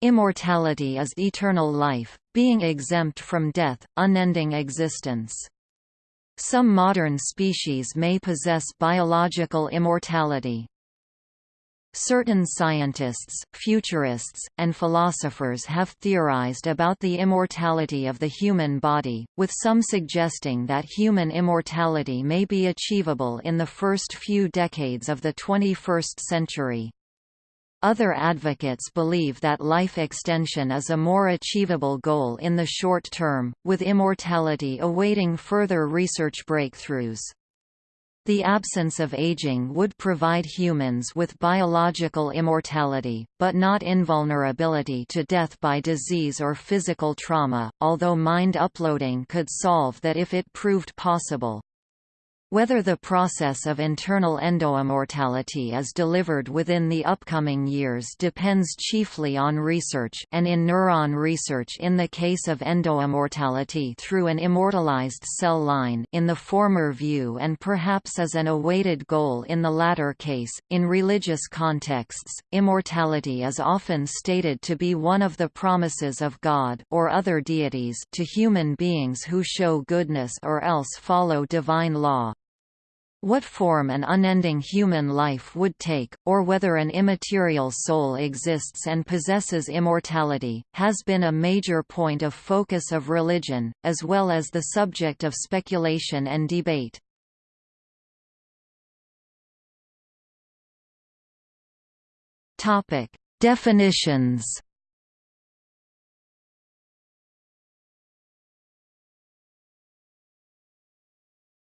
Immortality is eternal life, being exempt from death, unending existence. Some modern species may possess biological immortality. Certain scientists, futurists, and philosophers have theorized about the immortality of the human body, with some suggesting that human immortality may be achievable in the first few decades of the 21st century. Other advocates believe that life extension is a more achievable goal in the short term, with immortality awaiting further research breakthroughs. The absence of aging would provide humans with biological immortality, but not invulnerability to death by disease or physical trauma, although mind uploading could solve that if it proved possible. Whether the process of internal endoimmortality is delivered within the upcoming years depends chiefly on research and in neuron research in the case of endoimmortality through an immortalized cell line in the former view and perhaps as an awaited goal in the latter case. In religious contexts, immortality is often stated to be one of the promises of God or other deities to human beings who show goodness or else follow divine law. What form an unending human life would take, or whether an immaterial soul exists and possesses immortality, has been a major point of focus of religion, as well as the subject of speculation and debate. Definitions.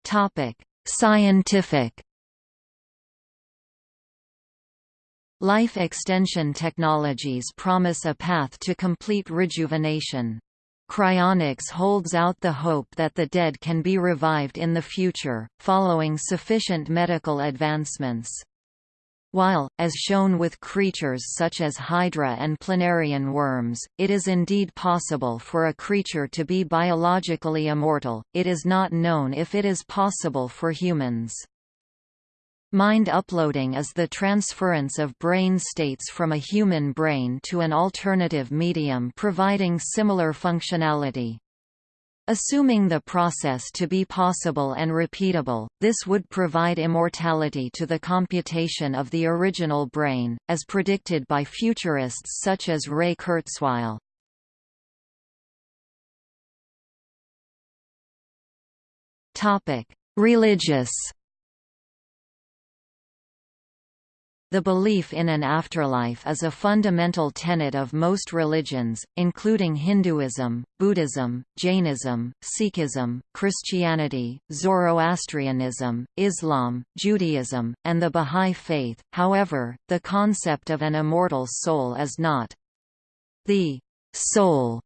Topic: Scientific Life extension technologies promise a path to complete rejuvenation. Cryonics holds out the hope that the dead can be revived in the future, following sufficient medical advancements. While, as shown with creatures such as Hydra and planarian worms, it is indeed possible for a creature to be biologically immortal, it is not known if it is possible for humans. Mind uploading is the transference of brain states from a human brain to an alternative medium providing similar functionality. Assuming the process to be possible and repeatable, this would provide immortality to the computation of the original brain, as predicted by futurists such as Ray Kurzweil. Religious The belief in an afterlife is a fundamental tenet of most religions, including Hinduism, Buddhism, Jainism, Sikhism, Christianity, Zoroastrianism, Islam, Judaism, and the Bahá'í Faith. However, the concept of an immortal soul is not the soul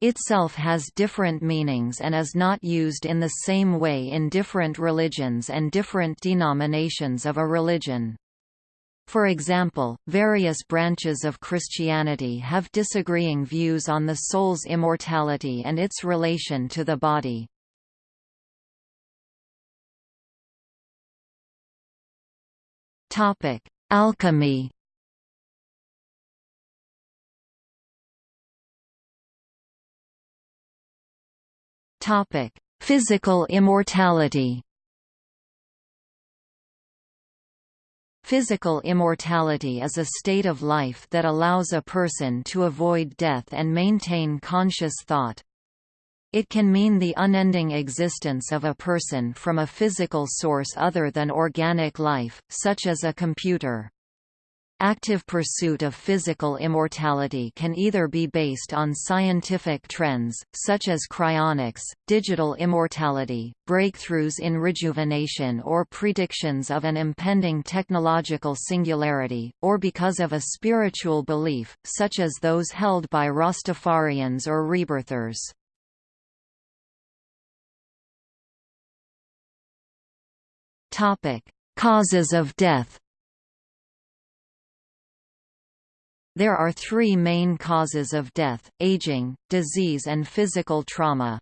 itself has different meanings and is not used in the same way in different religions and different denominations of a religion. For example, various branches of Christianity have disagreeing views on the soul's immortality and its relation to the body. Alchemy Physical immortality Physical immortality is a state of life that allows a person to avoid death and maintain conscious thought. It can mean the unending existence of a person from a physical source other than organic life, such as a computer. Active pursuit of physical immortality can either be based on scientific trends, such as cryonics, digital immortality, breakthroughs in rejuvenation or predictions of an impending technological singularity, or because of a spiritual belief, such as those held by Rastafarians or rebirthers. Causes of death There are three main causes of death, aging, disease and physical trauma.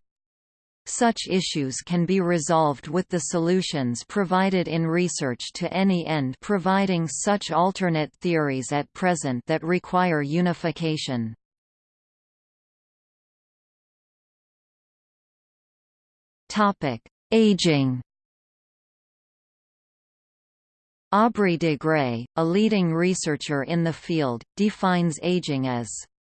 Such issues can be resolved with the solutions provided in research to any end providing such alternate theories at present that require unification. Aging Aubrey de Grey, a leading researcher in the field, defines aging as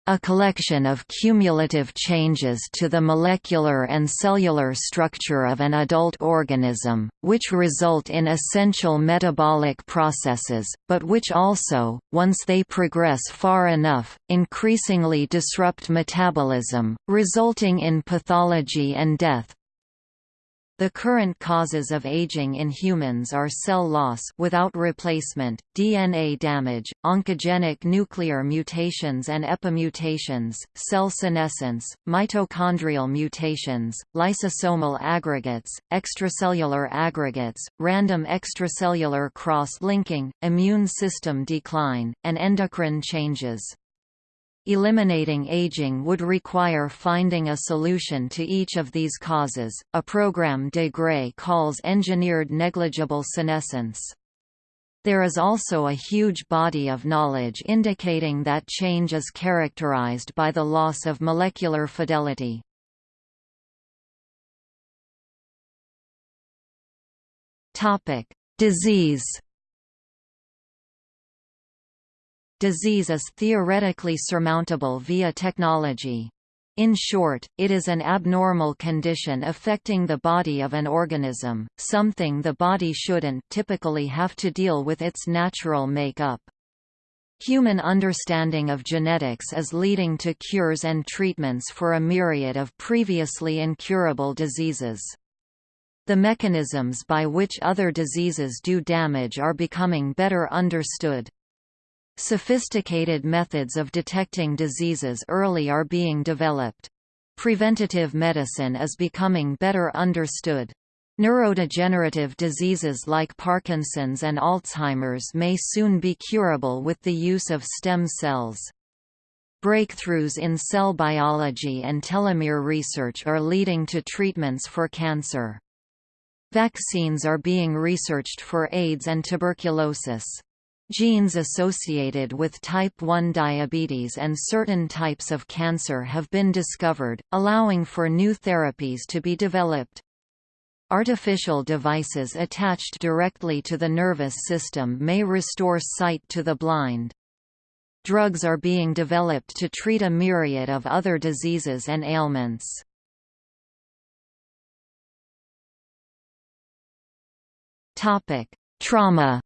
a collection of cumulative changes to the molecular and cellular structure of an adult organism, which result in essential metabolic processes, but which also, once they progress far enough, increasingly disrupt metabolism, resulting in pathology and death. The current causes of aging in humans are cell loss without replacement, DNA damage, oncogenic nuclear mutations and epimutations, cell senescence, mitochondrial mutations, lysosomal aggregates, extracellular aggregates, random extracellular cross-linking, immune system decline, and endocrine changes. Eliminating aging would require finding a solution to each of these causes, a program de Grey calls engineered negligible senescence. There is also a huge body of knowledge indicating that change is characterized by the loss of molecular fidelity. Disease Disease is theoretically surmountable via technology. In short, it is an abnormal condition affecting the body of an organism, something the body shouldn't typically have to deal with its natural make-up. Human understanding of genetics is leading to cures and treatments for a myriad of previously incurable diseases. The mechanisms by which other diseases do damage are becoming better understood. Sophisticated methods of detecting diseases early are being developed. Preventative medicine is becoming better understood. Neurodegenerative diseases like Parkinson's and Alzheimer's may soon be curable with the use of stem cells. Breakthroughs in cell biology and telomere research are leading to treatments for cancer. Vaccines are being researched for AIDS and tuberculosis. Genes associated with type 1 diabetes and certain types of cancer have been discovered, allowing for new therapies to be developed. Artificial devices attached directly to the nervous system may restore sight to the blind. Drugs are being developed to treat a myriad of other diseases and ailments. Trauma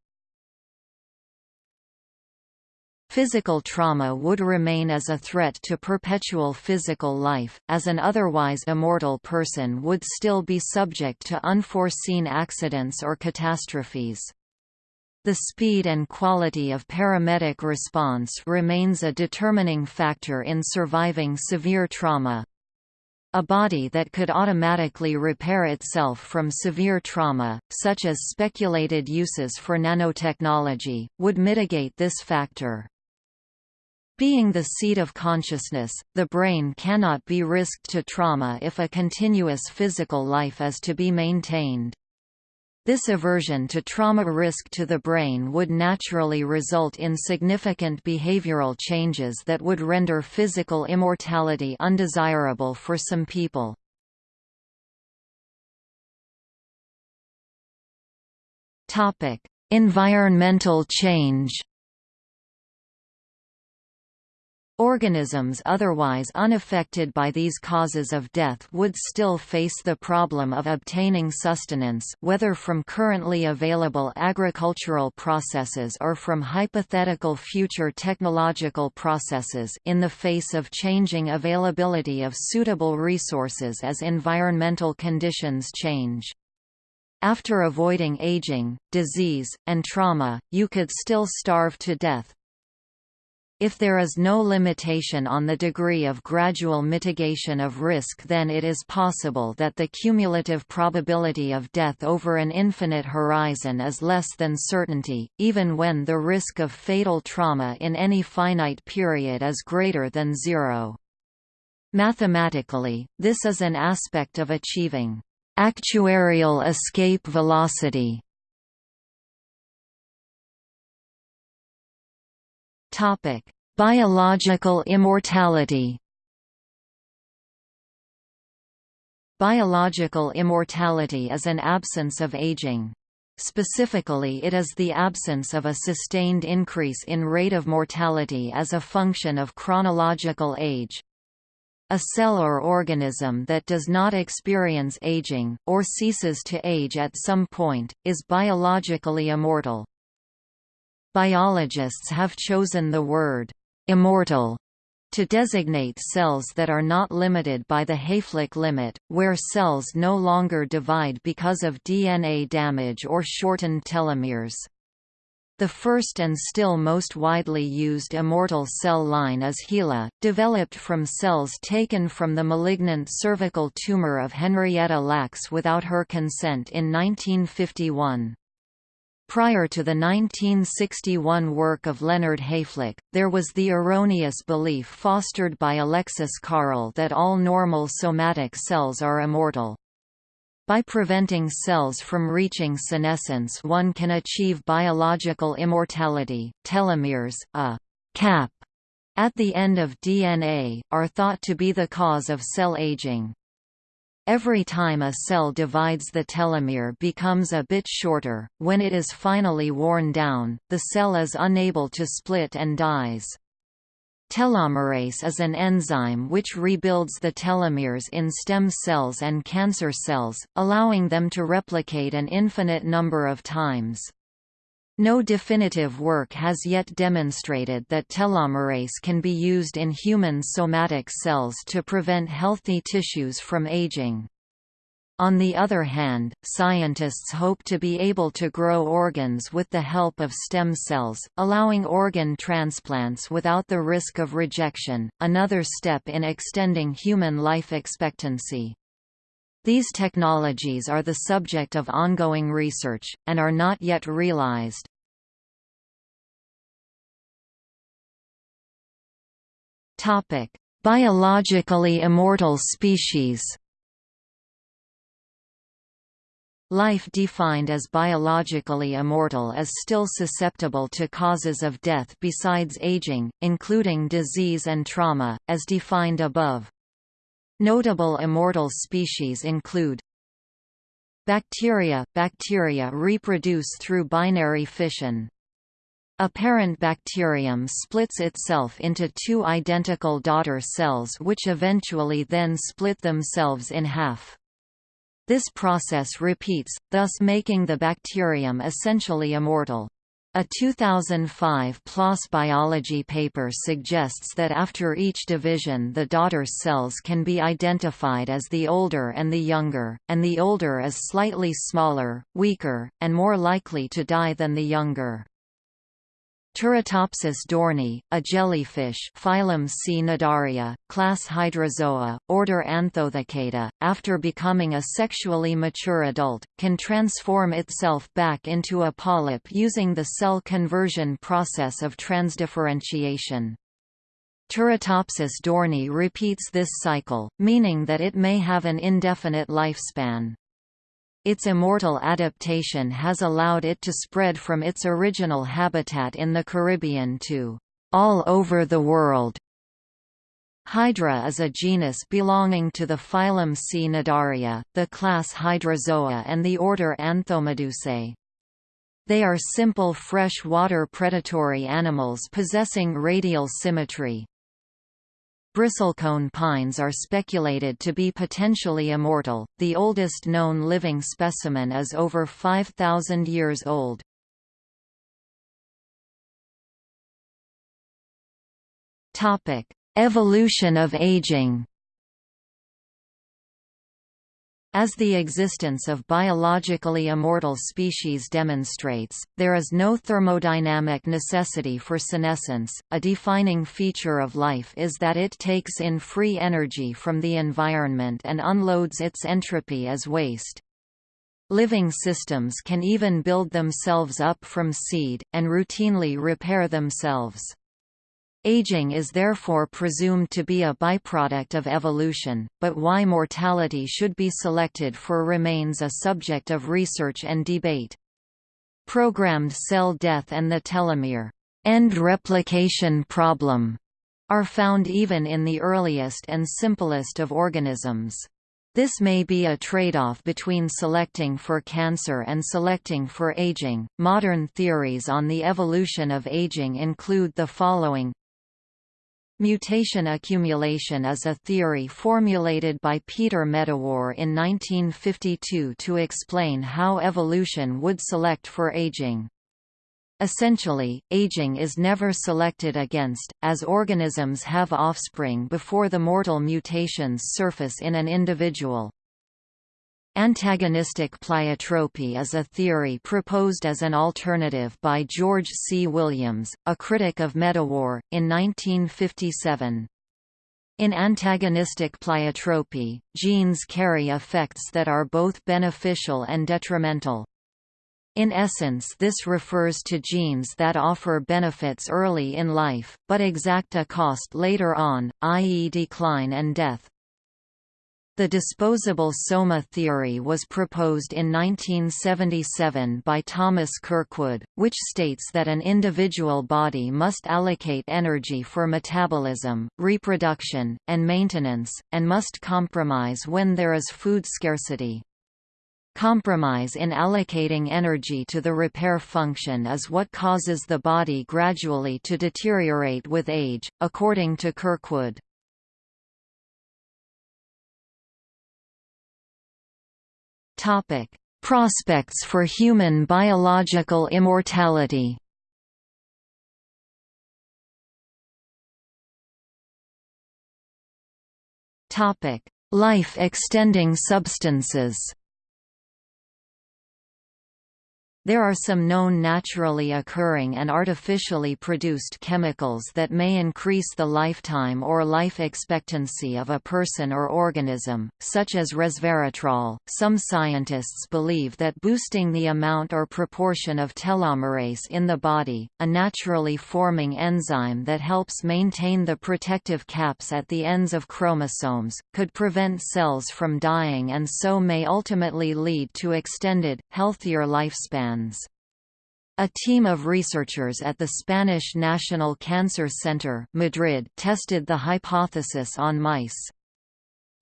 Physical trauma would remain as a threat to perpetual physical life, as an otherwise immortal person would still be subject to unforeseen accidents or catastrophes. The speed and quality of paramedic response remains a determining factor in surviving severe trauma. A body that could automatically repair itself from severe trauma, such as speculated uses for nanotechnology, would mitigate this factor. Being the seat of consciousness, the brain cannot be risked to trauma if a continuous physical life is to be maintained. This aversion to trauma risk to the brain would naturally result in significant behavioral changes that would render physical immortality undesirable for some people. Environmental change Organisms otherwise unaffected by these causes of death would still face the problem of obtaining sustenance whether from currently available agricultural processes or from hypothetical future technological processes in the face of changing availability of suitable resources as environmental conditions change. After avoiding aging, disease, and trauma, you could still starve to death, if there is no limitation on the degree of gradual mitigation of risk then it is possible that the cumulative probability of death over an infinite horizon is less than certainty, even when the risk of fatal trauma in any finite period is greater than zero. Mathematically, this is an aspect of achieving actuarial escape velocity Topic: Biological immortality. Biological immortality is an absence of aging. Specifically it is the absence of a sustained increase in rate of mortality as a function of chronological age. A cell or organism that does not experience aging, or ceases to age at some point, is biologically immortal. Biologists have chosen the word «immortal» to designate cells that are not limited by the Hayflick limit, where cells no longer divide because of DNA damage or shortened telomeres. The first and still most widely used immortal cell line is HeLa, developed from cells taken from the malignant cervical tumor of Henrietta Lacks without her consent in 1951. Prior to the 1961 work of Leonard Hayflick, there was the erroneous belief fostered by Alexis Carrel that all normal somatic cells are immortal. By preventing cells from reaching senescence one can achieve biological immortality. Telomeres, a cap at the end of DNA, are thought to be the cause of cell aging. Every time a cell divides the telomere becomes a bit shorter, when it is finally worn down, the cell is unable to split and dies. Telomerase is an enzyme which rebuilds the telomeres in stem cells and cancer cells, allowing them to replicate an infinite number of times. No definitive work has yet demonstrated that telomerase can be used in human somatic cells to prevent healthy tissues from aging. On the other hand, scientists hope to be able to grow organs with the help of stem cells, allowing organ transplants without the risk of rejection, another step in extending human life expectancy. These technologies are the subject of ongoing research, and are not yet realized. Biologically immortal species Life defined as biologically immortal is still susceptible to causes of death besides aging, including disease and trauma, as defined above. Notable immortal species include Bacteria – Bacteria reproduce through binary fission. A parent bacterium splits itself into two identical daughter cells which eventually then split themselves in half. This process repeats, thus making the bacterium essentially immortal. A 2005 PLOS Biology paper suggests that after each division the daughter cells can be identified as the older and the younger, and the older is slightly smaller, weaker, and more likely to die than the younger. Turritopsis dohrnii, a jellyfish phylum Cnidaria, class Hydrozoa, order Anthoathecata, after becoming a sexually mature adult, can transform itself back into a polyp using the cell conversion process of transdifferentiation. Turritopsis dohrnii repeats this cycle, meaning that it may have an indefinite lifespan. Its immortal adaptation has allowed it to spread from its original habitat in the Caribbean to all over the world. Hydra is a genus belonging to the phylum Cnidaria, the class Hydrozoa and the order Anthomedusae. They are simple fresh-water predatory animals possessing radial symmetry. Bristlecone pines are speculated to be potentially immortal, the oldest known living specimen is over 5,000 years old. Topic: Evolution of aging as the existence of biologically immortal species demonstrates, there is no thermodynamic necessity for senescence. A defining feature of life is that it takes in free energy from the environment and unloads its entropy as waste. Living systems can even build themselves up from seed, and routinely repair themselves. Aging is therefore presumed to be a byproduct of evolution, but why mortality should be selected for remains a subject of research and debate. Programmed cell death and the telomere end replication problem are found even in the earliest and simplest of organisms. This may be a trade-off between selecting for cancer and selecting for aging. Modern theories on the evolution of aging include the following Mutation accumulation is a theory formulated by Peter Medawar in 1952 to explain how evolution would select for aging. Essentially, aging is never selected against, as organisms have offspring before the mortal mutations surface in an individual. Antagonistic pleiotropy is a theory proposed as an alternative by George C. Williams, a critic of Medawar, in 1957. In antagonistic pleiotropy, genes carry effects that are both beneficial and detrimental. In essence this refers to genes that offer benefits early in life, but exact a cost later on, i.e. decline and death. The disposable soma theory was proposed in 1977 by Thomas Kirkwood, which states that an individual body must allocate energy for metabolism, reproduction, and maintenance, and must compromise when there is food scarcity. Compromise in allocating energy to the repair function is what causes the body gradually to deteriorate with age, according to Kirkwood. Topic: Prospects for human biological immortality. Topic: Life-extending substances. There are some known naturally occurring and artificially produced chemicals that may increase the lifetime or life expectancy of a person or organism, such as resveratrol. Some scientists believe that boosting the amount or proportion of telomerase in the body, a naturally forming enzyme that helps maintain the protective caps at the ends of chromosomes, could prevent cells from dying and so may ultimately lead to extended, healthier lifespan a team of researchers at the Spanish National Cancer Center Madrid tested the hypothesis on mice.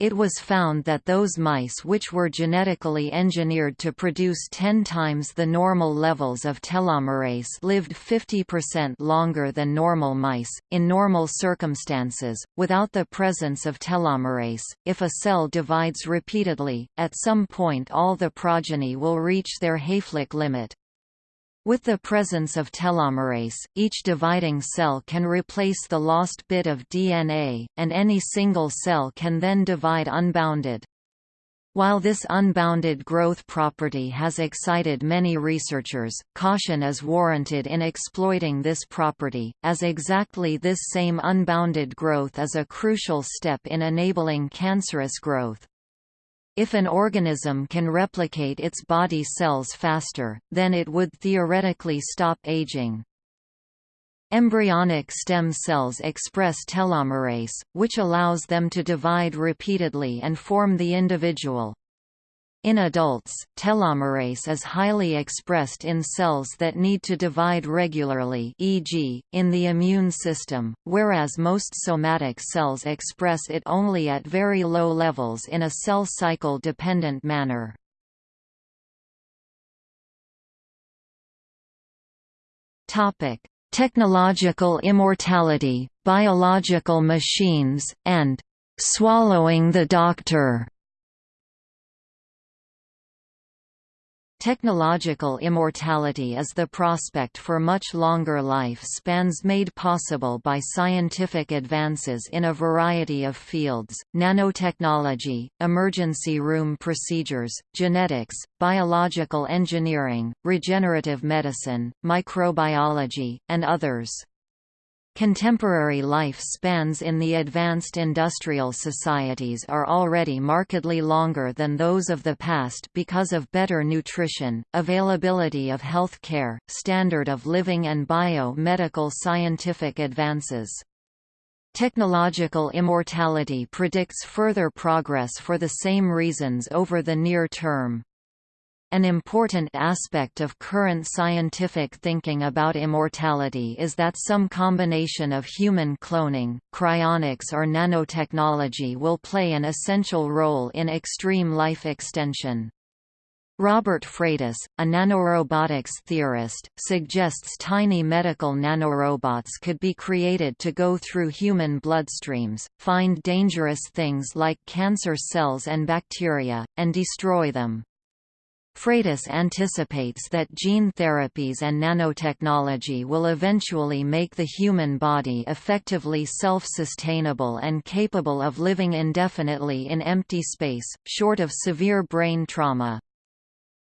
It was found that those mice which were genetically engineered to produce 10 times the normal levels of telomerase lived 50% longer than normal mice. In normal circumstances, without the presence of telomerase, if a cell divides repeatedly, at some point all the progeny will reach their Hayflick limit. With the presence of telomerase, each dividing cell can replace the lost bit of DNA, and any single cell can then divide unbounded. While this unbounded growth property has excited many researchers, caution is warranted in exploiting this property, as exactly this same unbounded growth is a crucial step in enabling cancerous growth. If an organism can replicate its body cells faster, then it would theoretically stop aging. Embryonic stem cells express telomerase, which allows them to divide repeatedly and form the individual. In adults, telomerase is highly expressed in cells that need to divide regularly e.g., in the immune system, whereas most somatic cells express it only at very low levels in a cell cycle-dependent manner. Technological immortality, biological machines, and "'swallowing the doctor' Technological immortality is the prospect for much longer life spans made possible by scientific advances in a variety of fields, nanotechnology, emergency room procedures, genetics, biological engineering, regenerative medicine, microbiology, and others. Contemporary life spans in the advanced industrial societies are already markedly longer than those of the past because of better nutrition, availability of health care, standard of living and bio-medical scientific advances. Technological immortality predicts further progress for the same reasons over the near term. An important aspect of current scientific thinking about immortality is that some combination of human cloning, cryonics or nanotechnology will play an essential role in extreme life extension. Robert Freitas, a nanorobotics theorist, suggests tiny medical nanorobots could be created to go through human bloodstreams, find dangerous things like cancer cells and bacteria, and destroy them. Freitas anticipates that gene therapies and nanotechnology will eventually make the human body effectively self-sustainable and capable of living indefinitely in empty space, short of severe brain trauma.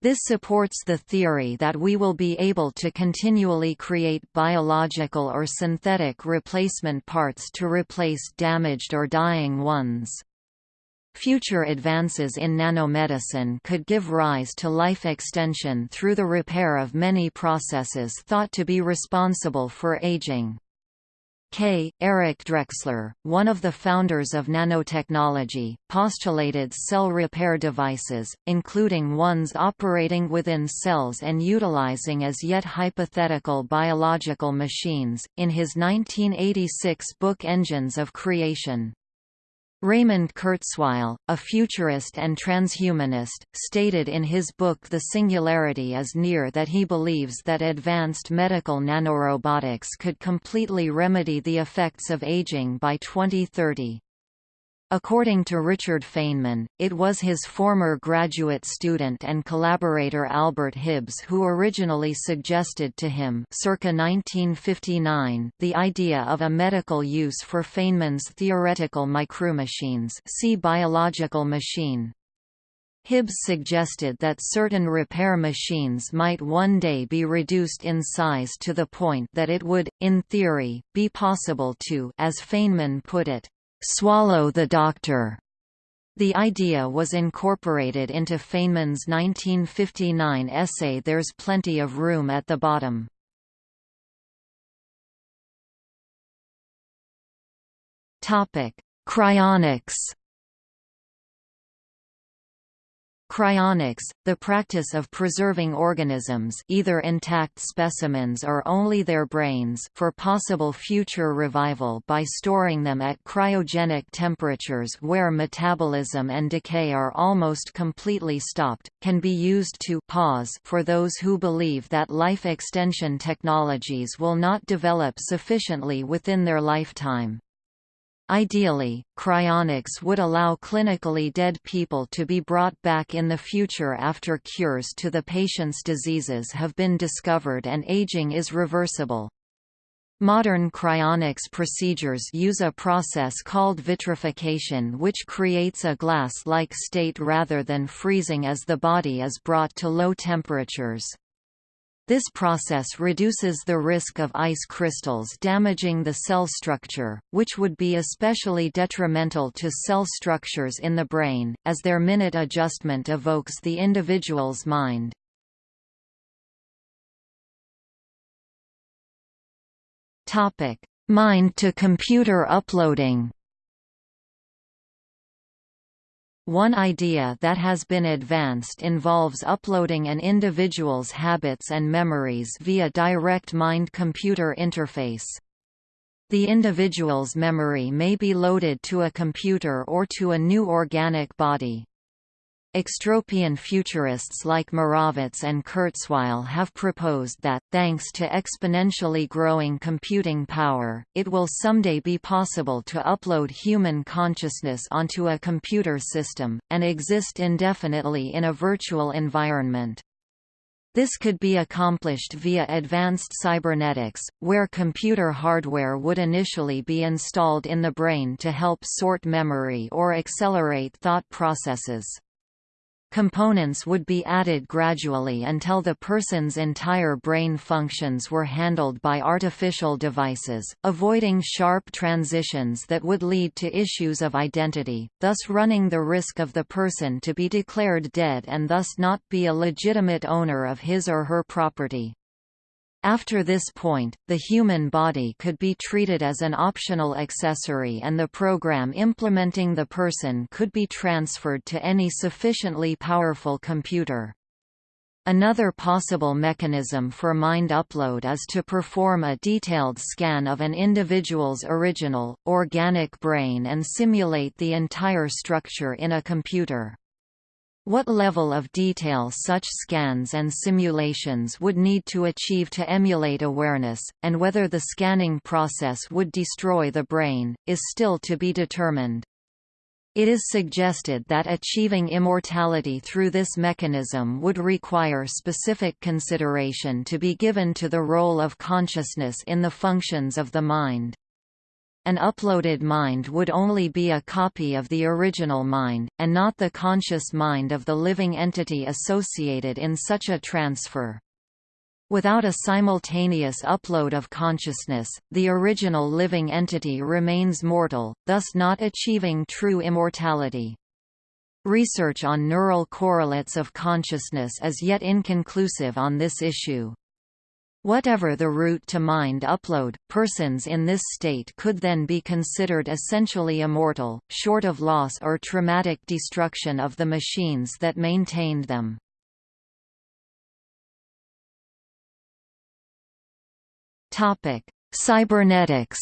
This supports the theory that we will be able to continually create biological or synthetic replacement parts to replace damaged or dying ones. Future advances in nanomedicine could give rise to life extension through the repair of many processes thought to be responsible for aging. K. Eric Drexler, one of the founders of nanotechnology, postulated cell repair devices, including ones operating within cells and utilizing as yet hypothetical biological machines, in his 1986 book Engines of Creation. Raymond Kurzweil, a futurist and transhumanist, stated in his book The Singularity is Near that he believes that advanced medical nanorobotics could completely remedy the effects of aging by 2030. According to Richard Feynman, it was his former graduate student and collaborator Albert Hibbs who originally suggested to him circa 1959 the idea of a medical use for Feynman's theoretical micromachines see biological machine. Hibbs suggested that certain repair machines might one day be reduced in size to the point that it would, in theory, be possible to as Feynman put it, swallow the doctor. The idea was incorporated into Feynman's 1959 essay There's Plenty of Room at the Bottom. Cryonics Cryonics, the practice of preserving organisms either intact specimens or only their brains for possible future revival by storing them at cryogenic temperatures where metabolism and decay are almost completely stopped, can be used to pause for those who believe that life extension technologies will not develop sufficiently within their lifetime. Ideally, cryonics would allow clinically dead people to be brought back in the future after cures to the patient's diseases have been discovered and aging is reversible. Modern cryonics procedures use a process called vitrification which creates a glass-like state rather than freezing as the body is brought to low temperatures. This process reduces the risk of ice crystals damaging the cell structure, which would be especially detrimental to cell structures in the brain, as their minute adjustment evokes the individual's mind. Mind-to-computer uploading One idea that has been advanced involves uploading an individual's habits and memories via direct mind-computer interface. The individual's memory may be loaded to a computer or to a new organic body. Extropian futurists like Moravec and Kurzweil have proposed that, thanks to exponentially growing computing power, it will someday be possible to upload human consciousness onto a computer system, and exist indefinitely in a virtual environment. This could be accomplished via advanced cybernetics, where computer hardware would initially be installed in the brain to help sort memory or accelerate thought processes. Components would be added gradually until the person's entire brain functions were handled by artificial devices, avoiding sharp transitions that would lead to issues of identity, thus running the risk of the person to be declared dead and thus not be a legitimate owner of his or her property. After this point, the human body could be treated as an optional accessory and the program implementing the person could be transferred to any sufficiently powerful computer. Another possible mechanism for mind upload is to perform a detailed scan of an individual's original, organic brain and simulate the entire structure in a computer. What level of detail such scans and simulations would need to achieve to emulate awareness, and whether the scanning process would destroy the brain, is still to be determined. It is suggested that achieving immortality through this mechanism would require specific consideration to be given to the role of consciousness in the functions of the mind. An uploaded mind would only be a copy of the original mind, and not the conscious mind of the living entity associated in such a transfer. Without a simultaneous upload of consciousness, the original living entity remains mortal, thus not achieving true immortality. Research on neural correlates of consciousness is yet inconclusive on this issue. Whatever the route to mind upload, persons in this state could then be considered essentially immortal, short of loss or traumatic destruction of the machines that maintained them. Cybernetics.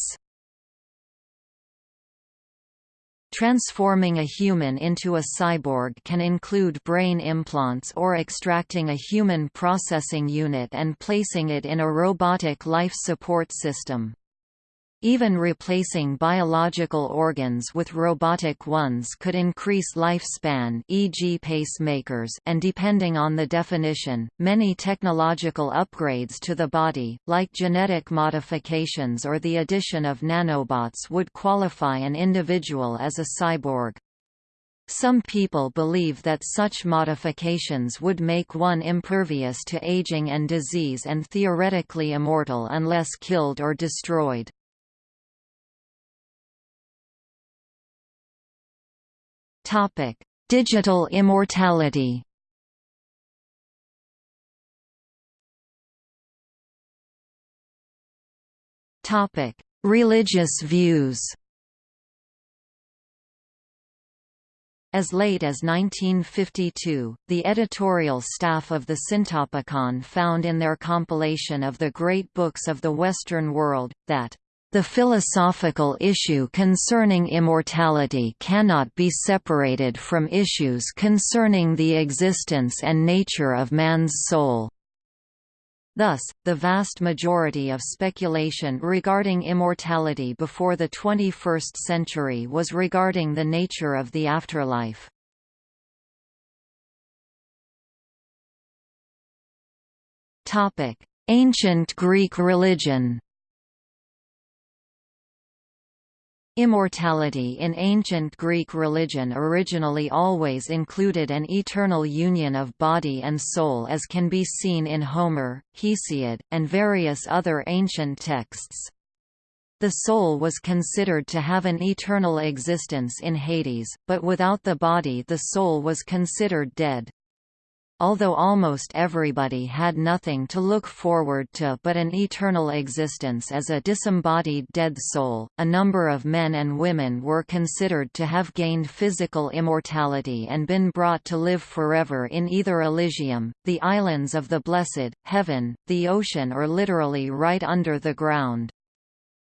Transforming a human into a cyborg can include brain implants or extracting a human processing unit and placing it in a robotic life support system. Even replacing biological organs with robotic ones could increase lifespan e.g. pacemakers and depending on the definition, many technological upgrades to the body, like genetic modifications or the addition of nanobots would qualify an individual as a cyborg. Some people believe that such modifications would make one impervious to aging and disease and theoretically immortal unless killed or destroyed. Topic: Digital immortality. Topic: Religious views. As late as 1952, the editorial staff of the Syntopicon found in their compilation of the great books of the Western world, that the philosophical issue concerning immortality cannot be separated from issues concerning the existence and nature of man's soul. Thus, the vast majority of speculation regarding immortality before the 21st century was regarding the nature of the afterlife. Ancient Greek religion Immortality in ancient Greek religion originally always included an eternal union of body and soul as can be seen in Homer, Hesiod, and various other ancient texts. The soul was considered to have an eternal existence in Hades, but without the body the soul was considered dead. Although almost everybody had nothing to look forward to but an eternal existence as a disembodied dead soul, a number of men and women were considered to have gained physical immortality and been brought to live forever in either Elysium, the islands of the blessed, heaven, the ocean or literally right under the ground.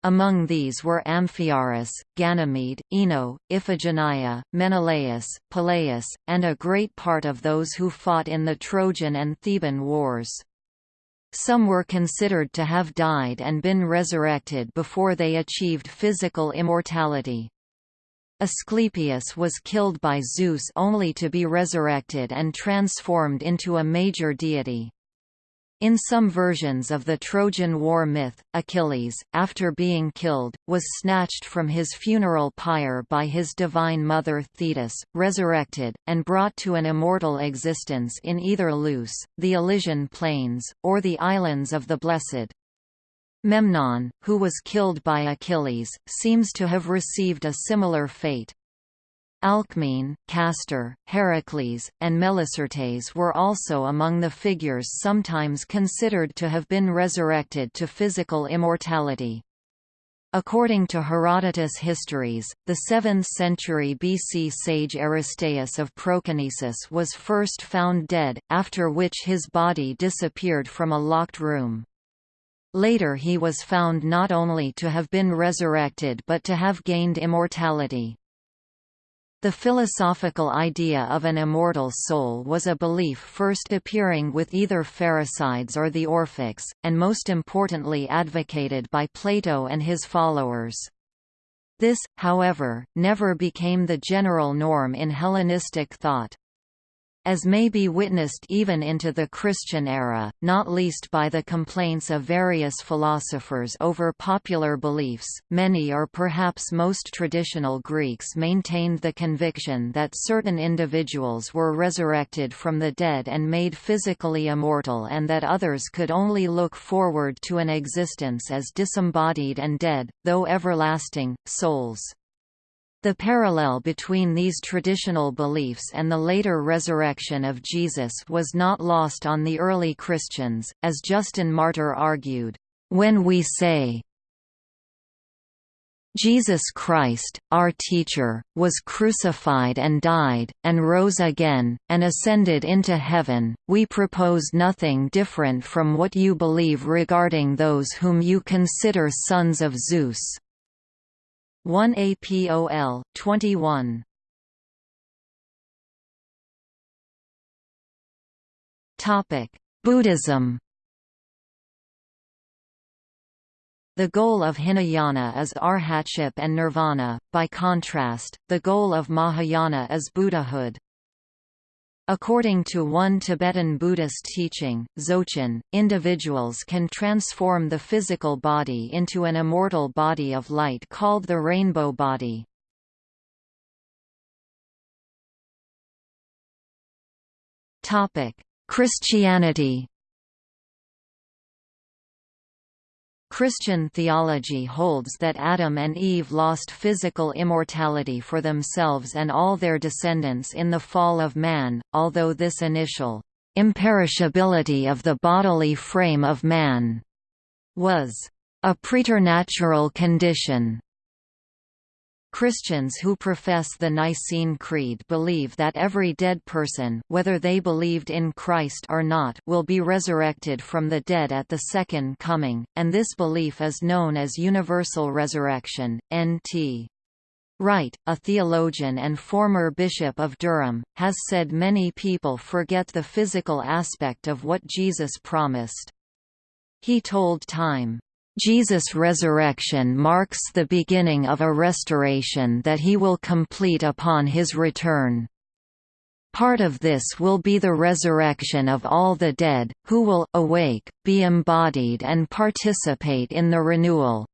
Among these were Amphiaraus, Ganymede, Ino, Iphigenia, Menelaus, Peleus, and a great part of those who fought in the Trojan and Theban wars. Some were considered to have died and been resurrected before they achieved physical immortality. Asclepius was killed by Zeus only to be resurrected and transformed into a major deity. In some versions of the Trojan War myth, Achilles, after being killed, was snatched from his funeral pyre by his divine mother Thetis, resurrected, and brought to an immortal existence in either Leuce, the Elysian plains, or the Islands of the Blessed. Memnon, who was killed by Achilles, seems to have received a similar fate. Alcmene, Castor, Heracles, and Melicertes were also among the figures sometimes considered to have been resurrected to physical immortality. According to Herodotus Histories, the 7th century BC sage Aristeas of Proconnesus was first found dead, after which his body disappeared from a locked room. Later he was found not only to have been resurrected but to have gained immortality. The philosophical idea of an immortal soul was a belief first appearing with either Pherecydes or the Orphics, and most importantly advocated by Plato and his followers. This, however, never became the general norm in Hellenistic thought as may be witnessed even into the Christian era, not least by the complaints of various philosophers over popular beliefs. Many or perhaps most traditional Greeks maintained the conviction that certain individuals were resurrected from the dead and made physically immortal and that others could only look forward to an existence as disembodied and dead, though everlasting, souls. The parallel between these traditional beliefs and the later resurrection of Jesus was not lost on the early Christians, as Justin Martyr argued, "...when we say, Jesus Christ, our teacher, was crucified and died, and rose again, and ascended into heaven. We propose nothing different from what you believe regarding those whom you consider sons of Zeus. 1 APOL 21 Topic Buddhism. The goal of Hinayana is arhatship and nirvana, by contrast, the goal of Mahayana is Buddhahood. According to one Tibetan Buddhist teaching, Dzogchen, individuals can transform the physical body into an immortal body of light called the rainbow body. Christianity Christian theology holds that Adam and Eve lost physical immortality for themselves and all their descendants in the fall of man, although this initial imperishability of the bodily frame of man was a preternatural condition Christians who profess the Nicene Creed believe that every dead person whether they believed in Christ or not will be resurrected from the dead at the Second Coming, and this belief is known as Universal Resurrection, N.T. Wright, a theologian and former Bishop of Durham, has said many people forget the physical aspect of what Jesus promised. He told Time, Jesus' resurrection marks the beginning of a restoration that he will complete upon his return. Part of this will be the resurrection of all the dead, who will, awake, be embodied and participate in the renewal.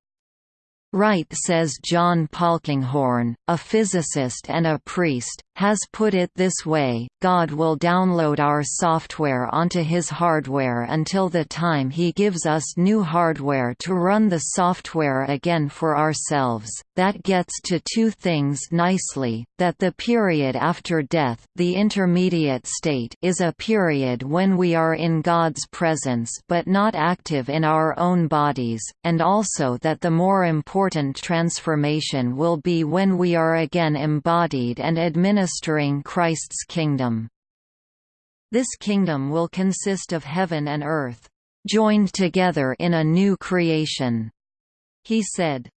Wright says John Polkinghorne, a physicist and a priest, has put it this way, God will download our software onto his hardware until the time he gives us new hardware to run the software again for ourselves. That gets to two things nicely, that the period after death the intermediate state is a period when we are in God's presence but not active in our own bodies, and also that the more important transformation will be when we are again embodied and administered Christ's kingdom. This kingdom will consist of heaven and earth, joined together in a new creation. He said.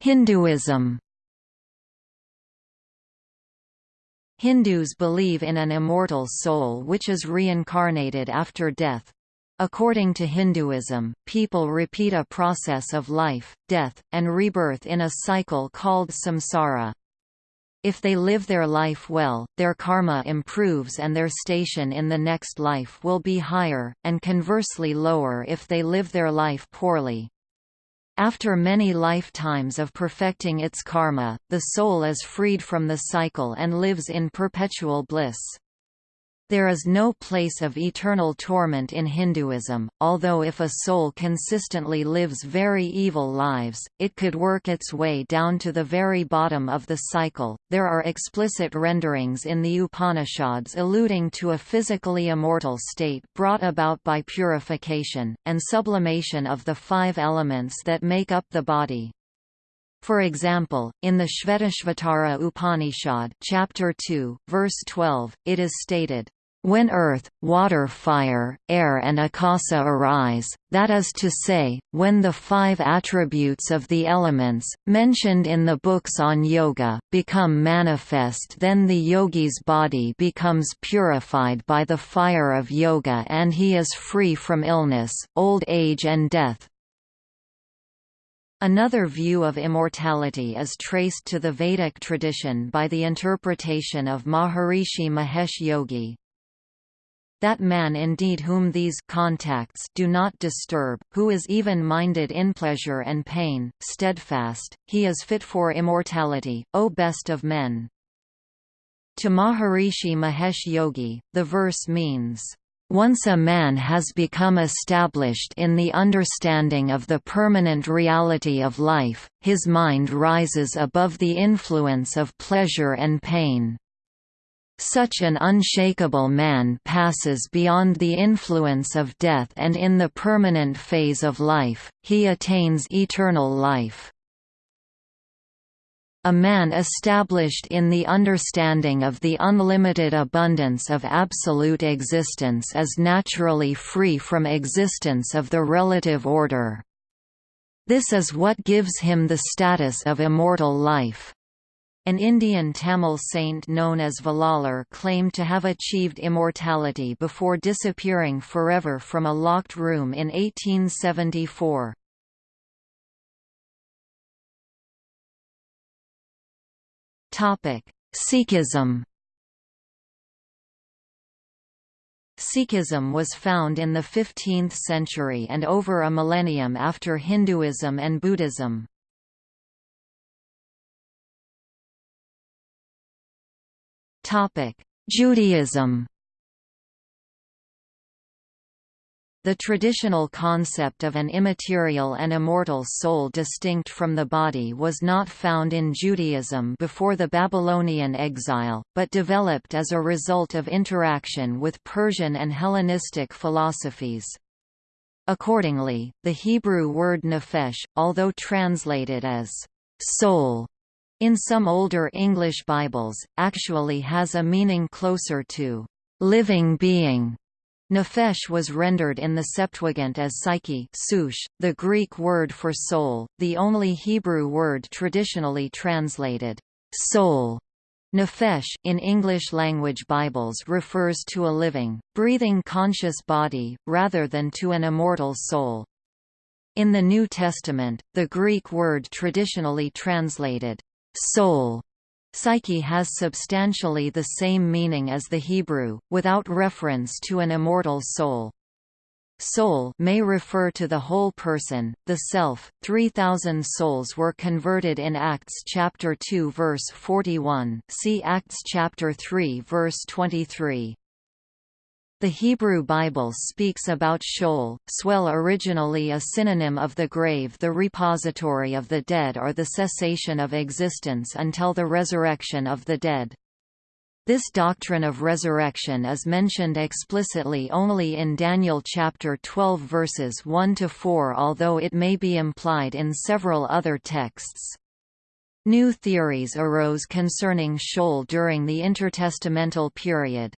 Hinduism Hindus believe in an immortal soul which is reincarnated after death, According to Hinduism, people repeat a process of life, death, and rebirth in a cycle called samsara. If they live their life well, their karma improves and their station in the next life will be higher, and conversely lower if they live their life poorly. After many lifetimes of perfecting its karma, the soul is freed from the cycle and lives in perpetual bliss. There is no place of eternal torment in Hinduism, although if a soul consistently lives very evil lives, it could work its way down to the very bottom of the cycle. There are explicit renderings in the Upanishads alluding to a physically immortal state brought about by purification, and sublimation of the five elements that make up the body. For example, in the Shvetashvatara Upanishad chapter 2, verse 12, it is stated, when earth, water fire, air and akasa arise, that is to say, when the five attributes of the elements, mentioned in the books on yoga, become manifest then the yogi's body becomes purified by the fire of yoga and he is free from illness, old age and death. Another view of immortality is traced to the Vedic tradition by the interpretation of Maharishi Mahesh Yogi. That man indeed whom these contacts do not disturb, who is even-minded in pleasure and pain, steadfast, he is fit for immortality, O best of men. To Maharishi Mahesh Yogi, the verse means, once a man has become established in the understanding of the permanent reality of life, his mind rises above the influence of pleasure and pain. Such an unshakable man passes beyond the influence of death and in the permanent phase of life, he attains eternal life. A man established in the understanding of the unlimited abundance of absolute existence is naturally free from existence of the relative order. This is what gives him the status of immortal life. An Indian Tamil saint known as Vallalar claimed to have achieved immortality before disappearing forever from a locked room in 1874. Sikhism Sikhism was found in the 15th century and over a millennium after Hinduism and Buddhism. Judaism The traditional concept of an immaterial and immortal soul distinct from the body was not found in Judaism before the Babylonian exile, but developed as a result of interaction with Persian and Hellenistic philosophies. Accordingly, the Hebrew word nephesh, although translated as soul, in some older English Bibles, actually has a meaning closer to living being Nephesh was rendered in the Septuagint as psyche sush, the Greek word for soul, the only Hebrew word traditionally translated soul. Nephesh in English-language Bibles refers to a living, breathing conscious body, rather than to an immortal soul. In the New Testament, the Greek word traditionally translated soul Psyche has substantially the same meaning as the Hebrew, without reference to an immortal soul. Soul may refer to the whole person, the self. 3000 souls were converted in Acts chapter 2 verse 41. See Acts chapter 3 verse 23. The Hebrew Bible speaks about Sheol, Swell originally a synonym of the grave the repository of the dead or the cessation of existence until the resurrection of the dead. This doctrine of resurrection is mentioned explicitly only in Daniel chapter 12 verses 1 to 4 although it may be implied in several other texts. New theories arose concerning Sheol during the intertestamental period.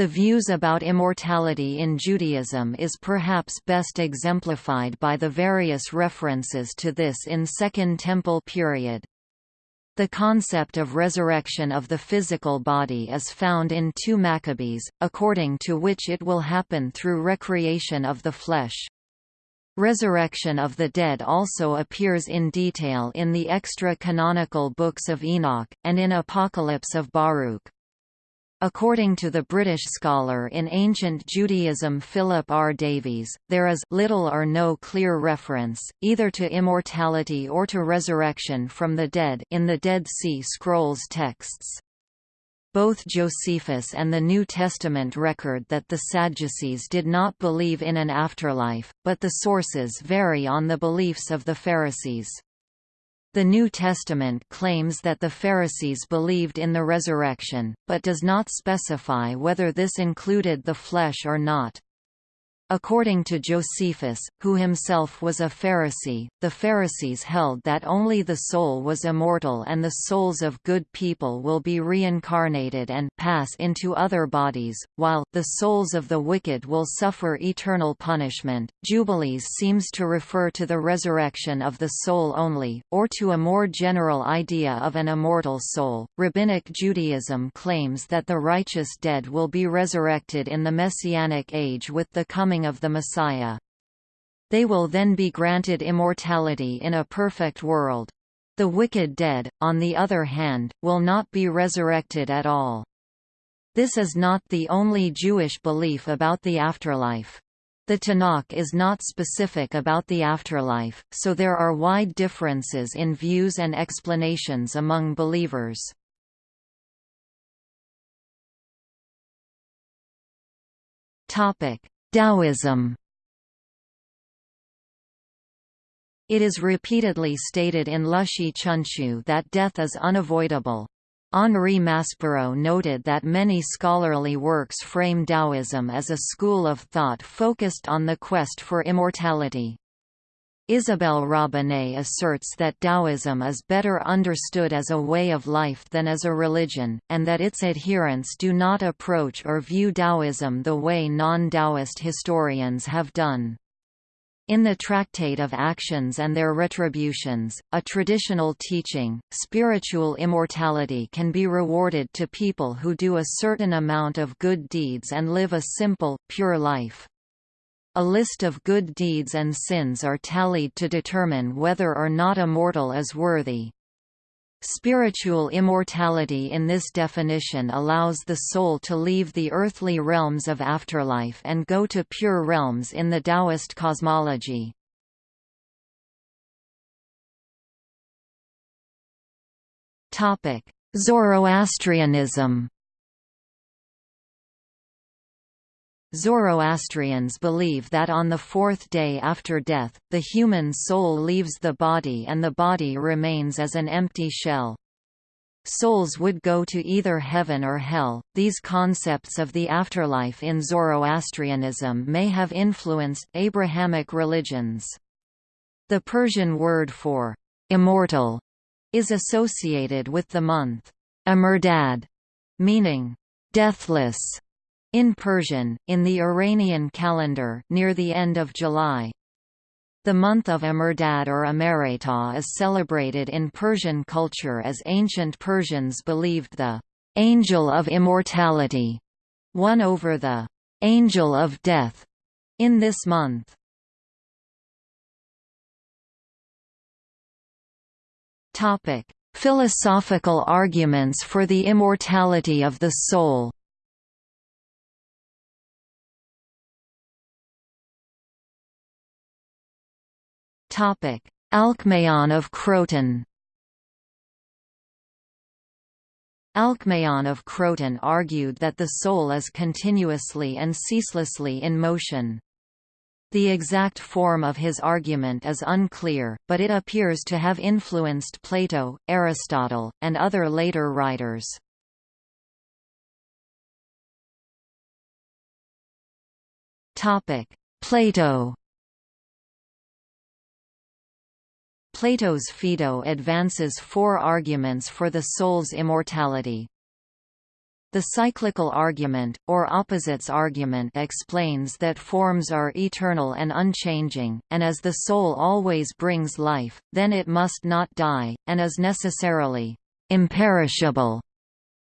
The views about immortality in Judaism is perhaps best exemplified by the various references to this in Second Temple period. The concept of resurrection of the physical body is found in 2 Maccabees, according to which it will happen through recreation of the flesh. Resurrection of the dead also appears in detail in the extra-canonical books of Enoch, and in Apocalypse of Baruch. According to the British scholar in ancient Judaism Philip R. Davies, there is little or no clear reference, either to immortality or to resurrection from the dead in the Dead Sea Scrolls texts. Both Josephus and the New Testament record that the Sadducees did not believe in an afterlife, but the sources vary on the beliefs of the Pharisees. The New Testament claims that the Pharisees believed in the resurrection, but does not specify whether this included the flesh or not. According to Josephus, who himself was a Pharisee, the Pharisees held that only the soul was immortal and the souls of good people will be reincarnated and pass into other bodies, while the souls of the wicked will suffer eternal punishment. Jubilees seems to refer to the resurrection of the soul only, or to a more general idea of an immortal soul. Rabbinic Judaism claims that the righteous dead will be resurrected in the Messianic age with the coming coming of the Messiah. They will then be granted immortality in a perfect world. The wicked dead, on the other hand, will not be resurrected at all. This is not the only Jewish belief about the afterlife. The Tanakh is not specific about the afterlife, so there are wide differences in views and explanations among believers. Taoism It is repeatedly stated in Lüshi Chunqiu that death is unavoidable. Henri Maspero noted that many scholarly works frame Taoism as a school of thought focused on the quest for immortality. Isabelle Robinet asserts that Taoism is better understood as a way of life than as a religion, and that its adherents do not approach or view Taoism the way non-Taoist historians have done. In the Tractate of Actions and Their Retributions, a traditional teaching, spiritual immortality can be rewarded to people who do a certain amount of good deeds and live a simple, pure life. A list of good deeds and sins are tallied to determine whether or not a mortal is worthy. Spiritual immortality in this definition allows the soul to leave the earthly realms of afterlife and go to pure realms in the Taoist cosmology. Zoroastrianism Zoroastrians believe that on the fourth day after death, the human soul leaves the body and the body remains as an empty shell. Souls would go to either heaven or hell. These concepts of the afterlife in Zoroastrianism may have influenced Abrahamic religions. The Persian word for immortal is associated with the month Amerdad, meaning deathless. In Persian, in the Iranian calendar near the end of July. The month of Amerdad or Amareta is celebrated in Persian culture as ancient Persians believed the «angel of immortality» won over the «angel of death» in this month. Philosophical arguments for the immortality of the soul Alcmaeon of Croton Alcmaeon of Croton argued that the soul is continuously and ceaselessly in motion. The exact form of his argument is unclear, but it appears to have influenced Plato, Aristotle, and other later writers. Plato Plato's Phaedo advances four arguments for the soul's immortality. The cyclical argument, or opposites argument explains that forms are eternal and unchanging, and as the soul always brings life, then it must not die, and is necessarily imperishable.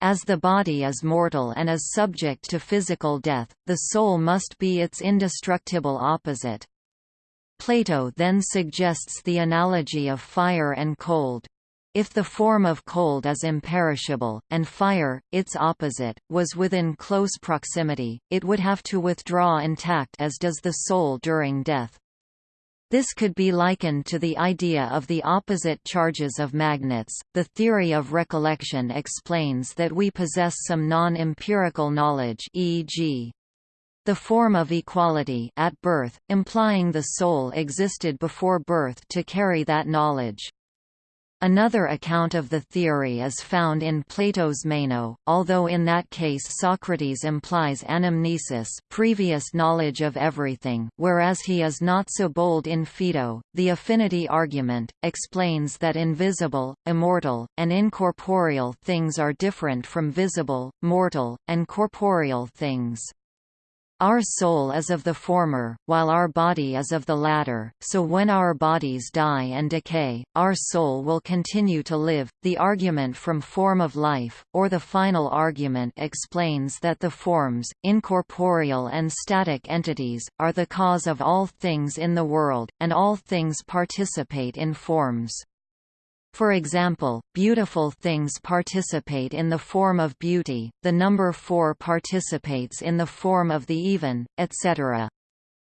As the body is mortal and is subject to physical death, the soul must be its indestructible opposite. Plato then suggests the analogy of fire and cold. If the form of cold is imperishable, and fire, its opposite, was within close proximity, it would have to withdraw intact as does the soul during death. This could be likened to the idea of the opposite charges of magnets. The theory of recollection explains that we possess some non-empirical knowledge, e.g., the form of equality at birth, implying the soul existed before birth to carry that knowledge. Another account of the theory is found in Plato's Meno, although in that case Socrates implies anamnesis previous knowledge of everything, whereas he is not so bold in Phaedo. The affinity argument, explains that invisible, immortal, and incorporeal things are different from visible, mortal, and corporeal things. Our soul is of the former, while our body is of the latter, so when our bodies die and decay, our soul will continue to live. The argument from form of life, or the final argument explains that the forms, incorporeal and static entities, are the cause of all things in the world, and all things participate in forms. For example, beautiful things participate in the form of beauty, the number 4 participates in the form of the even, etc.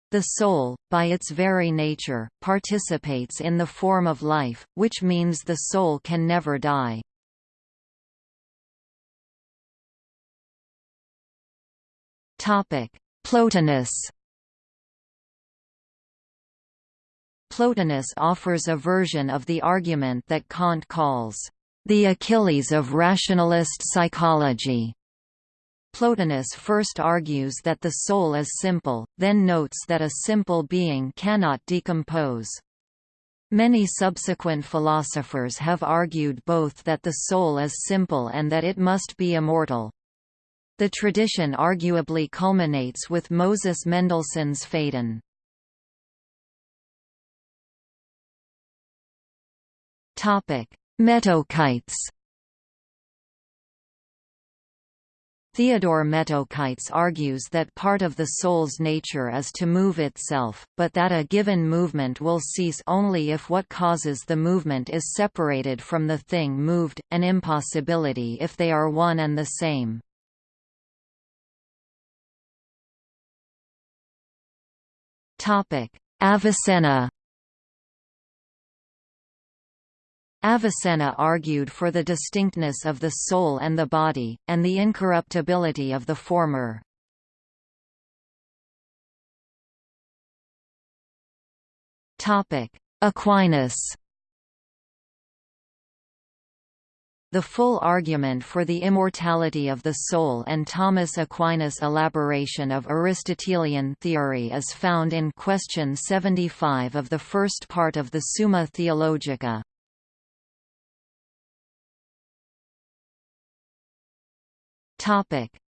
The soul, by its very nature, participates in the form of life, which means the soul can never die. Plotinus Plotinus offers a version of the argument that Kant calls, "...the Achilles of rationalist psychology." Plotinus first argues that the soul is simple, then notes that a simple being cannot decompose. Many subsequent philosophers have argued both that the soul is simple and that it must be immortal. The tradition arguably culminates with Moses Mendelssohn's Phaedon. Metochites Theodore Metochites argues that part of the soul's nature is to move itself, but that a given movement will cease only if what causes the movement is separated from the thing moved, an impossibility if they are one and the same. Avicenna Avicenna argued for the distinctness of the soul and the body, and the incorruptibility of the former. Aquinas The full argument for the immortality of the soul and Thomas Aquinas' elaboration of Aristotelian theory is found in question 75 of the first part of the Summa Theologica.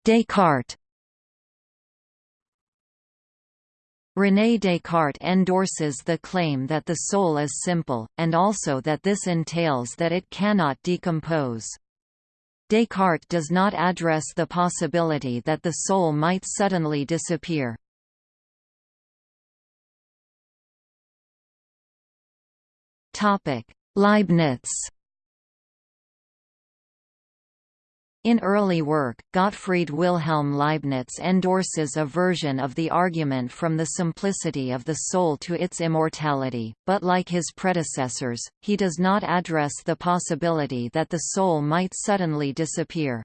Descartes René Descartes endorses the claim that the soul is simple, and also that this entails that it cannot decompose. Descartes does not address the possibility that the soul might suddenly disappear. Leibniz In early work, Gottfried Wilhelm Leibniz endorses a version of the argument from the simplicity of the soul to its immortality, but like his predecessors, he does not address the possibility that the soul might suddenly disappear.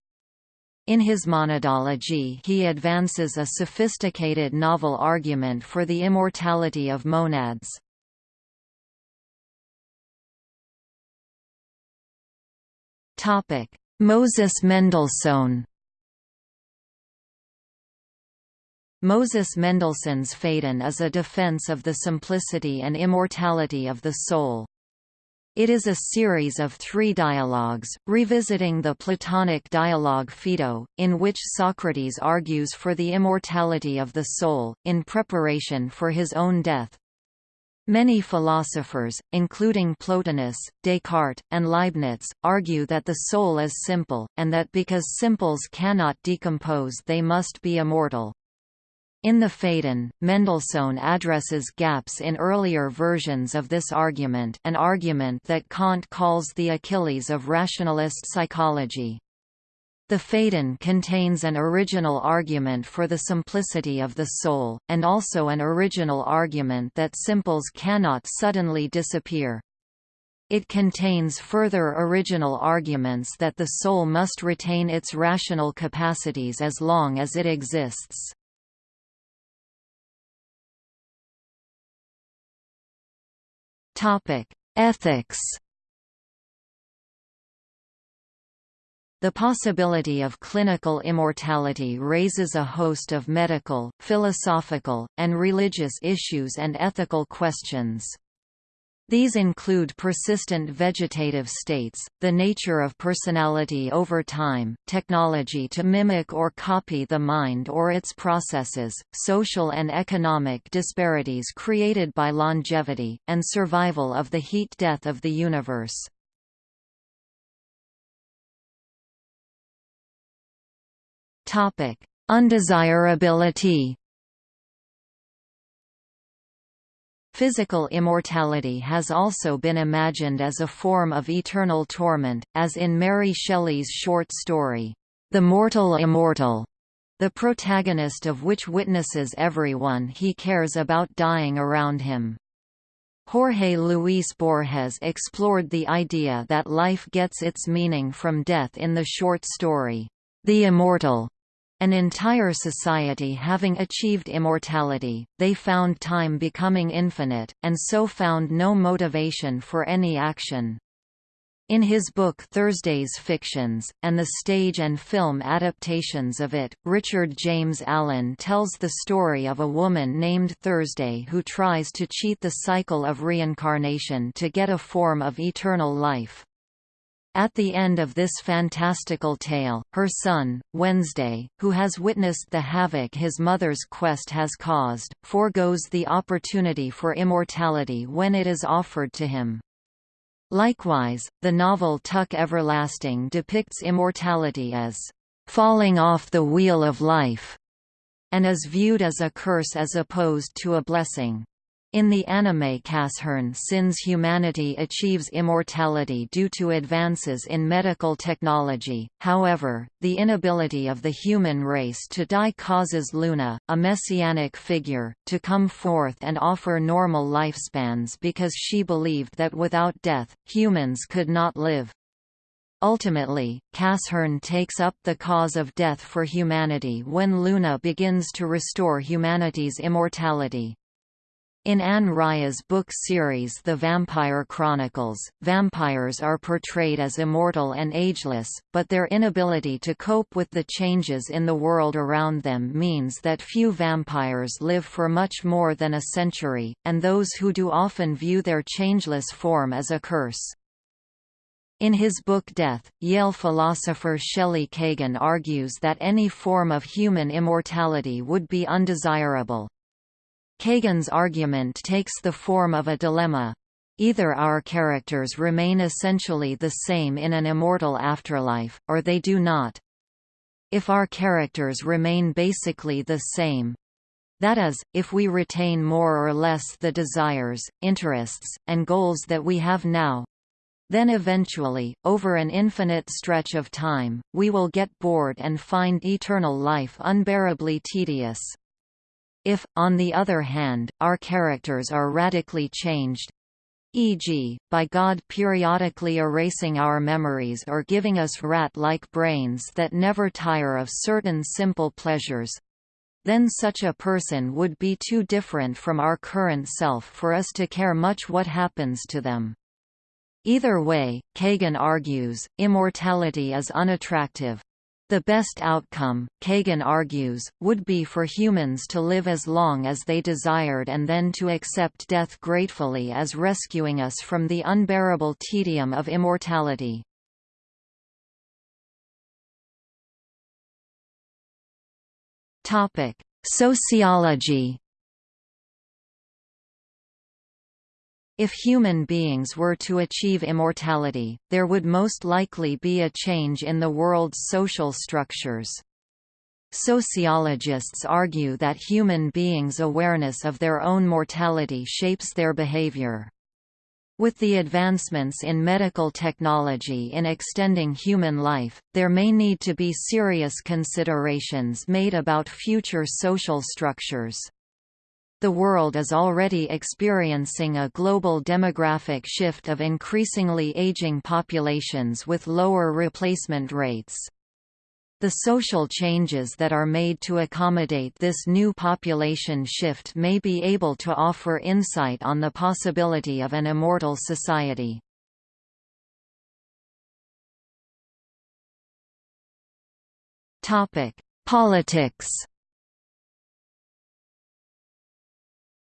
In his monadology he advances a sophisticated novel argument for the immortality of monads. Topic: Moses Mendelssohn Moses Mendelssohn's Phaedon is a defense of the simplicity and immortality of the soul. It is a series of three dialogues, revisiting the Platonic dialogue Phaedo, in which Socrates argues for the immortality of the soul, in preparation for his own death. Many philosophers, including Plotinus, Descartes, and Leibniz, argue that the soul is simple, and that because simples cannot decompose they must be immortal. In the Phaedon, Mendelssohn addresses gaps in earlier versions of this argument an argument that Kant calls the Achilles of rationalist psychology. The Phaedon contains an original argument for the simplicity of the soul, and also an original argument that simples cannot suddenly disappear. It contains further original arguments that the soul must retain its rational capacities as long as it exists. Ethics The possibility of clinical immortality raises a host of medical, philosophical, and religious issues and ethical questions. These include persistent vegetative states, the nature of personality over time, technology to mimic or copy the mind or its processes, social and economic disparities created by longevity, and survival of the heat death of the universe. Topic: Undesirability. Physical immortality has also been imagined as a form of eternal torment, as in Mary Shelley's short story, The Mortal Immortal, the protagonist of which witnesses everyone he cares about dying around him. Jorge Luis Borges explored the idea that life gets its meaning from death in the short story, The Immortal, an entire society having achieved immortality, they found time becoming infinite, and so found no motivation for any action. In his book Thursday's Fictions, and the stage and film adaptations of it, Richard James Allen tells the story of a woman named Thursday who tries to cheat the cycle of reincarnation to get a form of eternal life. At the end of this fantastical tale, her son, Wednesday, who has witnessed the havoc his mother's quest has caused, foregoes the opportunity for immortality when it is offered to him. Likewise, the novel Tuck Everlasting depicts immortality as falling off the wheel of life, and is viewed as a curse as opposed to a blessing. In the anime Casshern Sins humanity achieves immortality due to advances in medical technology, however, the inability of the human race to die causes Luna, a messianic figure, to come forth and offer normal lifespans because she believed that without death, humans could not live. Ultimately, Casshern takes up the cause of death for humanity when Luna begins to restore humanity's immortality. In Anne Rice's book series The Vampire Chronicles, vampires are portrayed as immortal and ageless, but their inability to cope with the changes in the world around them means that few vampires live for much more than a century, and those who do often view their changeless form as a curse. In his book Death, Yale philosopher Shelley Kagan argues that any form of human immortality would be undesirable, Kagan's argument takes the form of a dilemma. Either our characters remain essentially the same in an immortal afterlife, or they do not. If our characters remain basically the same, that is, if we retain more or less the desires, interests, and goals that we have now, then eventually, over an infinite stretch of time, we will get bored and find eternal life unbearably tedious. If, on the other hand, our characters are radically changed, e.g., by God periodically erasing our memories or giving us rat-like brains that never tire of certain simple pleasures, then such a person would be too different from our current self for us to care much what happens to them. Either way, Kagan argues, immortality is unattractive, the best outcome, Kagan argues, would be for humans to live as long as they desired and then to accept death gratefully as rescuing us from the unbearable tedium of immortality. Sociology If human beings were to achieve immortality, there would most likely be a change in the world's social structures. Sociologists argue that human beings' awareness of their own mortality shapes their behavior. With the advancements in medical technology in extending human life, there may need to be serious considerations made about future social structures. The world is already experiencing a global demographic shift of increasingly aging populations with lower replacement rates. The social changes that are made to accommodate this new population shift may be able to offer insight on the possibility of an immortal society. Politics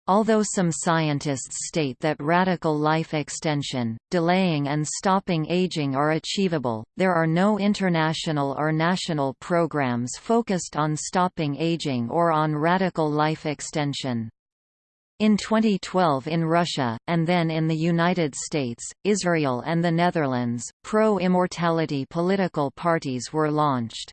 Although some scientists state that radical life extension, delaying and stopping aging are achievable, there are no international or national programs focused on stopping aging or on radical life extension. In 2012 in Russia, and then in the United States, Israel and the Netherlands, pro-immortality political parties were launched.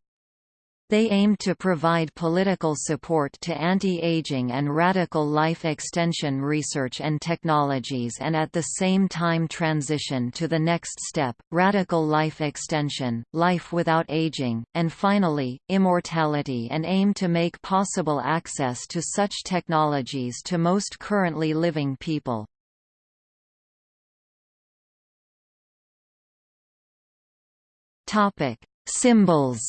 They aimed to provide political support to anti-aging and radical life extension research and technologies and at the same time transition to the next step, radical life extension, life without aging, and finally, immortality and aim to make possible access to such technologies to most currently living people. Symbols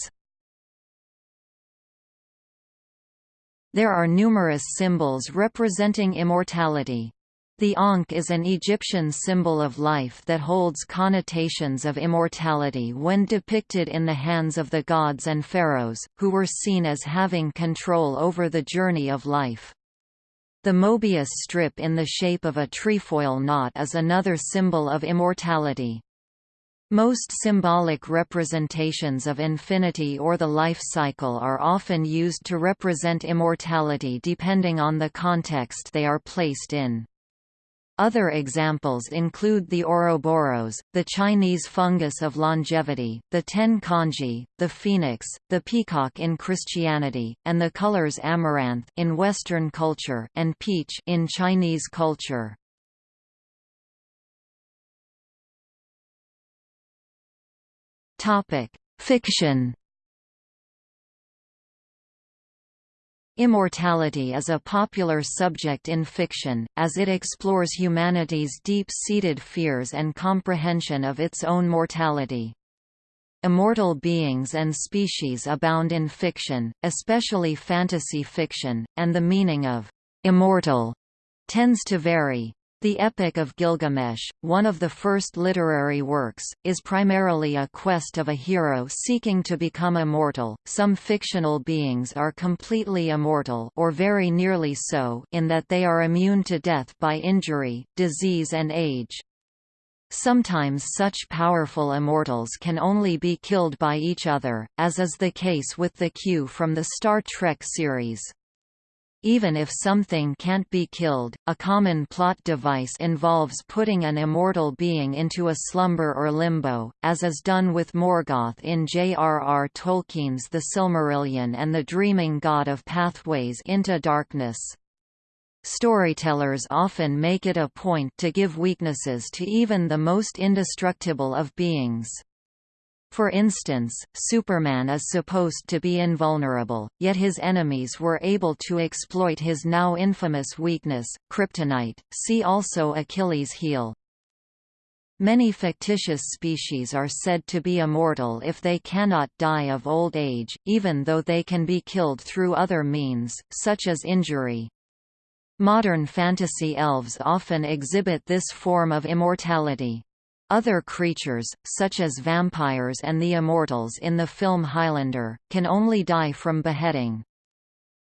There are numerous symbols representing immortality. The Ankh is an Egyptian symbol of life that holds connotations of immortality when depicted in the hands of the gods and pharaohs, who were seen as having control over the journey of life. The Mobius strip in the shape of a trefoil knot is another symbol of immortality. Most symbolic representations of infinity or the life cycle are often used to represent immortality depending on the context they are placed in. Other examples include the Ouroboros, the Chinese fungus of longevity, the ten kanji, the phoenix, the peacock in Christianity, and the colors amaranth in Western culture and peach in Chinese culture. Fiction. Immortality is a popular subject in fiction, as it explores humanity's deep-seated fears and comprehension of its own mortality. Immortal beings and species abound in fiction, especially fantasy fiction, and the meaning of «immortal» tends to vary. The Epic of Gilgamesh, one of the first literary works, is primarily a quest of a hero seeking to become immortal. Some fictional beings are completely immortal or very nearly so in that they are immune to death by injury, disease and age. Sometimes such powerful immortals can only be killed by each other, as is the case with the Q from the Star Trek series. Even if something can't be killed, a common plot device involves putting an immortal being into a slumber or limbo, as is done with Morgoth in J.R.R. Tolkien's The Silmarillion and the dreaming god of pathways into darkness. Storytellers often make it a point to give weaknesses to even the most indestructible of beings. For instance, Superman is supposed to be invulnerable, yet his enemies were able to exploit his now infamous weakness, kryptonite. See also Achilles' heel. Many fictitious species are said to be immortal if they cannot die of old age, even though they can be killed through other means, such as injury. Modern fantasy elves often exhibit this form of immortality. Other creatures, such as vampires and the immortals in the film Highlander, can only die from beheading.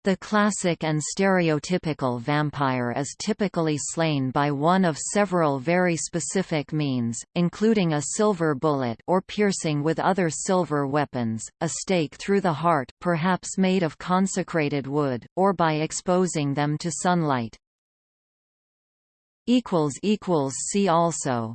The classic and stereotypical vampire is typically slain by one of several very specific means, including a silver bullet or piercing with other silver weapons, a stake through the heart perhaps made of consecrated wood, or by exposing them to sunlight. See also